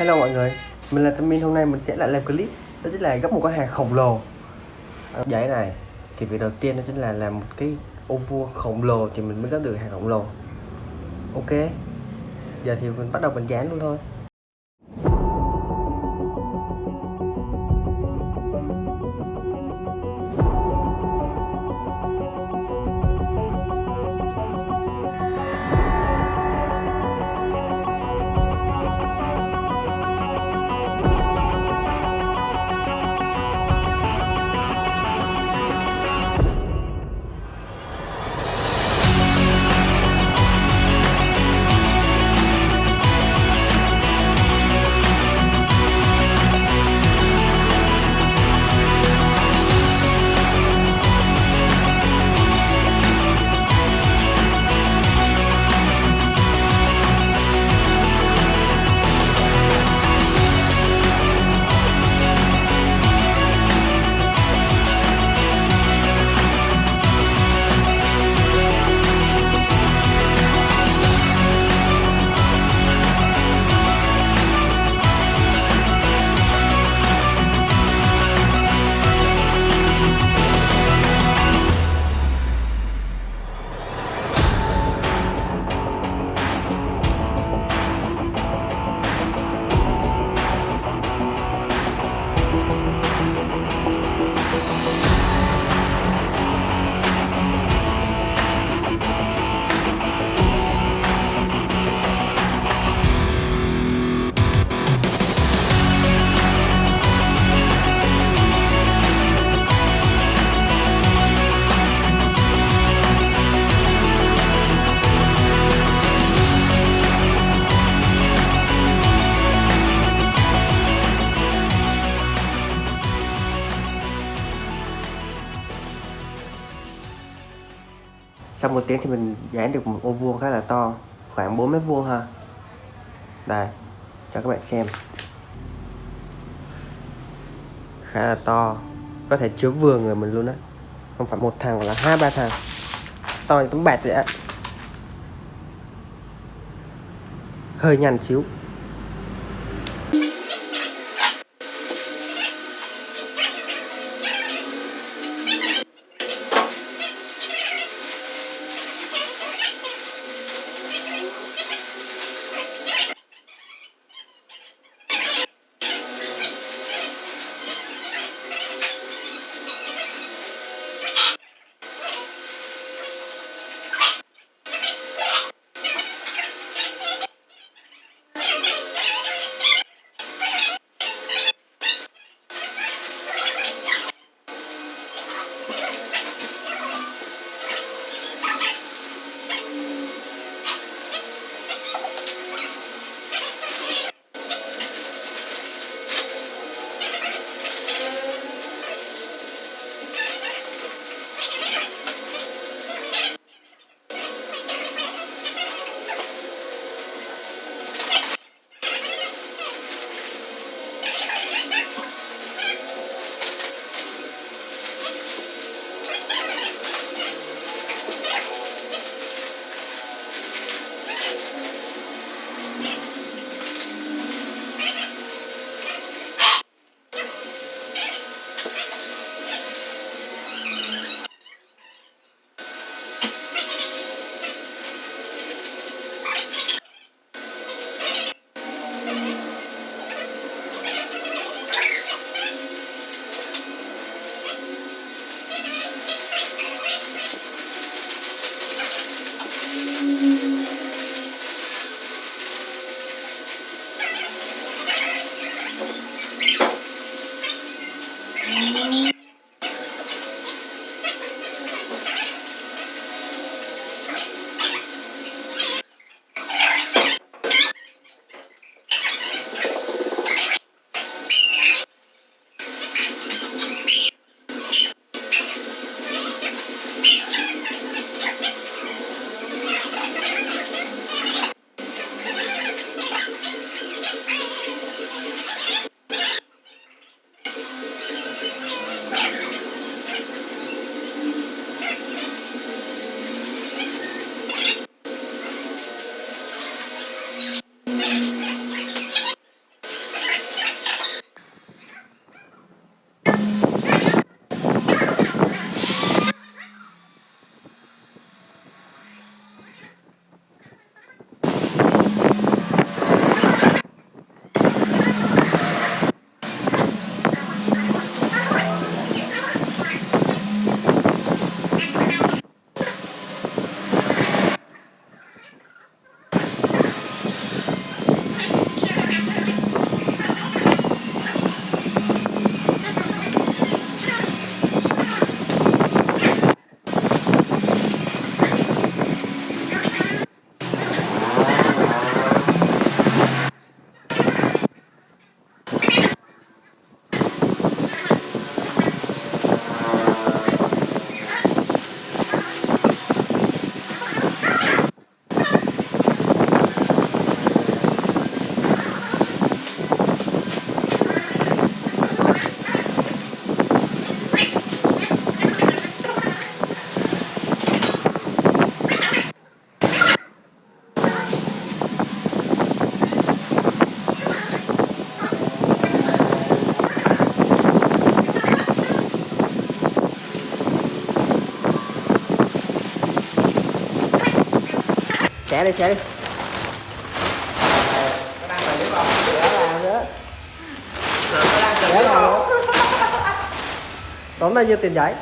Hello mọi người, mình là Tâm Minh hôm nay mình sẽ lại làm clip đó chính là gấp một con hàng khổng lồ. À, Giải này thì việc đầu tiên đó chính là làm một cái ô vuông khổng lồ thì mình mới gấp được hàng khổng lồ. Ok giờ thì mình bắt đầu mình dán luôn thôi. Sau một tiếng thì mình dán được một ô vuông khá là to, khoảng 4 mét vuông ha. Đây, cho các bạn xem. Khá là to, có thể chứa vừa người mình luôn á. Không phải một thằng mà là hai, ba thằng. To như tấm bạt vậy á. Hơi nhanh xíu. Xẻ đi xẻ đi. Có tốn bao nhiêu tiền giấy